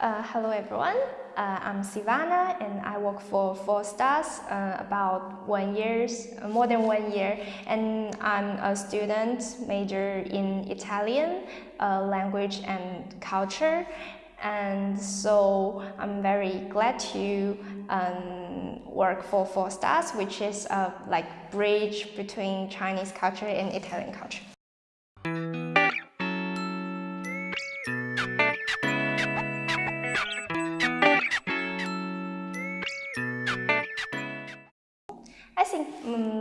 Uh, hello everyone, uh, I'm Sivana and I work for Four Stars uh, about one years, more than one year and I'm a student major in Italian uh, language and culture and so I'm very glad to um, work for Four Stars which is a like bridge between Chinese culture and Italian culture.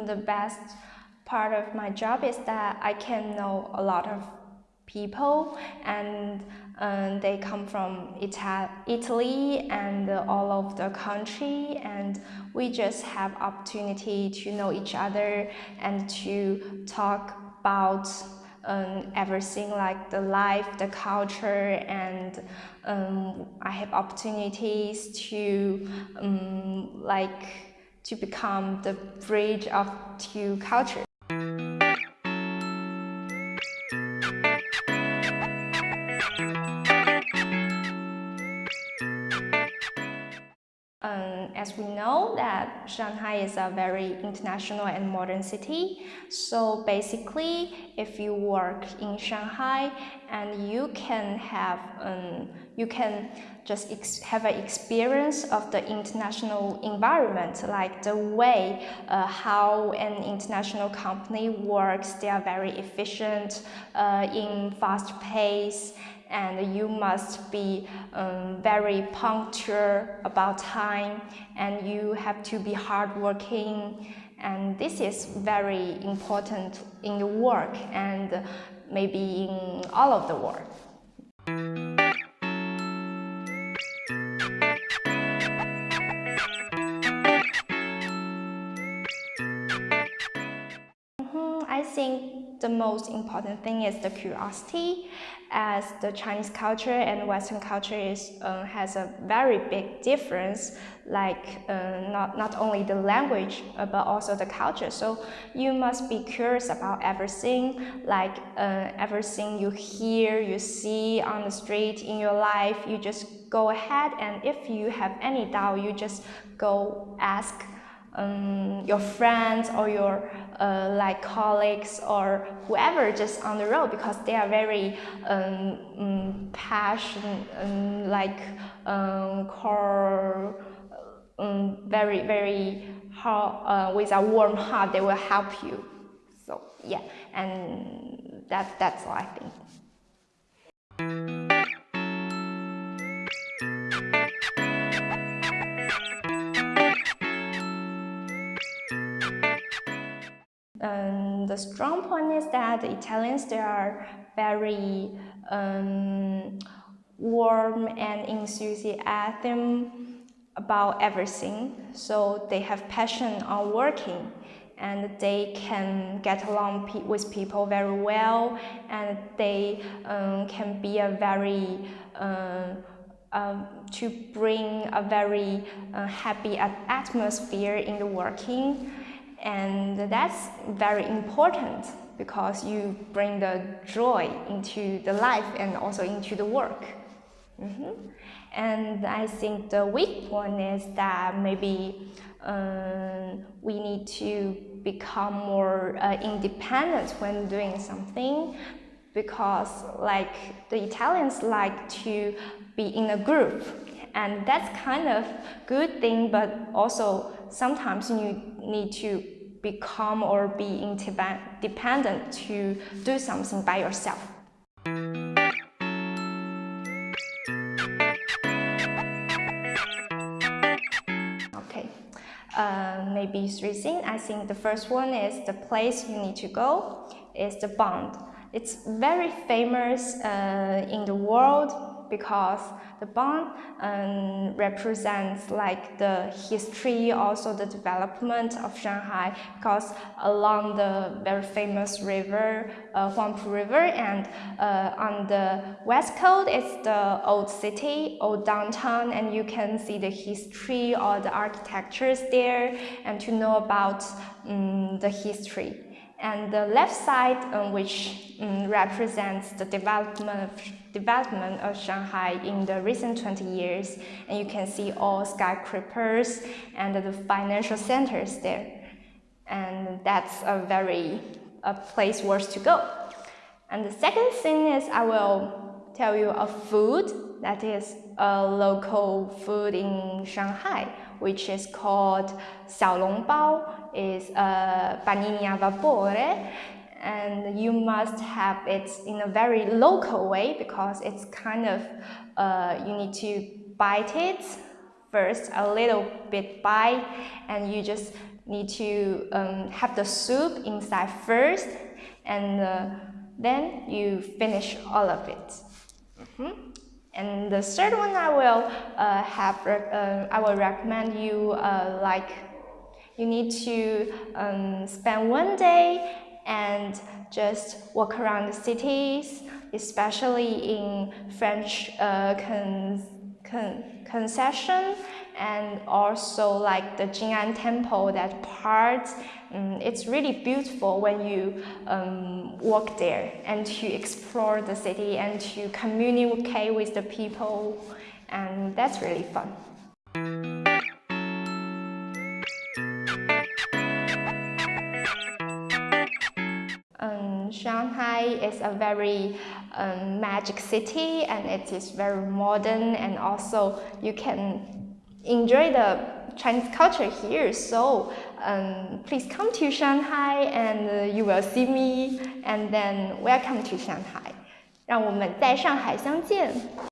The best part of my job is that I can know a lot of people and um, they come from Ita Italy and all of the country and we just have opportunity to know each other and to talk about um, everything like the life, the culture, and um, I have opportunities to um, like to become the bridge of two cultures. As we know that Shanghai is a very international and modern city, so basically if you work in Shanghai and you can have, um, you can just have an experience of the international environment, like the way uh, how an international company works, they are very efficient uh, in fast pace and you must be um, very punctual about time and you have to be hardworking and this is very important in the work and maybe in all of the work. The most important thing is the curiosity. As the Chinese culture and Western culture is, uh, has a very big difference like uh, not, not only the language uh, but also the culture. So you must be curious about everything like uh, everything you hear you see on the street in your life you just go ahead. And if you have any doubt you just go ask um, your friends or your uh, like colleagues or whoever just on the road because they are very um, um, passionate um, like um, core um, very very hard, uh, with a warm heart they will help you. So yeah and that that's all I think Um, the strong point is that the Italians, they are very um, warm and enthusiastic about everything. So they have passion on working and they can get along pe with people very well and they um, can be a very uh, uh, to bring a very uh, happy atmosphere in the working and that's very important because you bring the joy into the life and also into the work. Mm -hmm. And I think the weak point is that maybe um, we need to become more uh, independent when doing something because like the Italians like to be in a group and that's kind of good thing but also sometimes you need to become or be independent to do something by yourself. Okay, uh, maybe three things. I think the first one is the place you need to go is the Bund. It's very famous uh, in the world because the Bund um, represents like the history, also the development of Shanghai because along the very famous river, uh, Huangpu River and uh, on the west coast it's the old city, old downtown and you can see the history or the architectures there and to know about um, the history. And the left side, um, which um, represents the development of, development of Shanghai in the recent 20 years. And you can see all skyscrapers and the financial centers there. And that's a very a place worth to go. And the second thing is I will tell you a food that is a local food in Shanghai, which is called xiaolongbao is a panini a vapore and you must have it in a very local way because it's kind of uh, you need to bite it first a little bit bite and you just need to um, have the soup inside first and uh, then you finish all of it. And the third one I will uh, have uh, I will recommend you uh, like you need to um, spend one day and just walk around the cities, especially in French uh, con con concession and also like the Jing'an Temple, that part. Um, it's really beautiful when you um, walk there and to explore the city and to communicate with the people and that's really fun. Um, Shanghai is a very um, magic city and it is very modern and also you can enjoy the Chinese culture here. So um, please come to Shanghai and uh, you will see me and then welcome to Shanghai. 让我们在上海相见。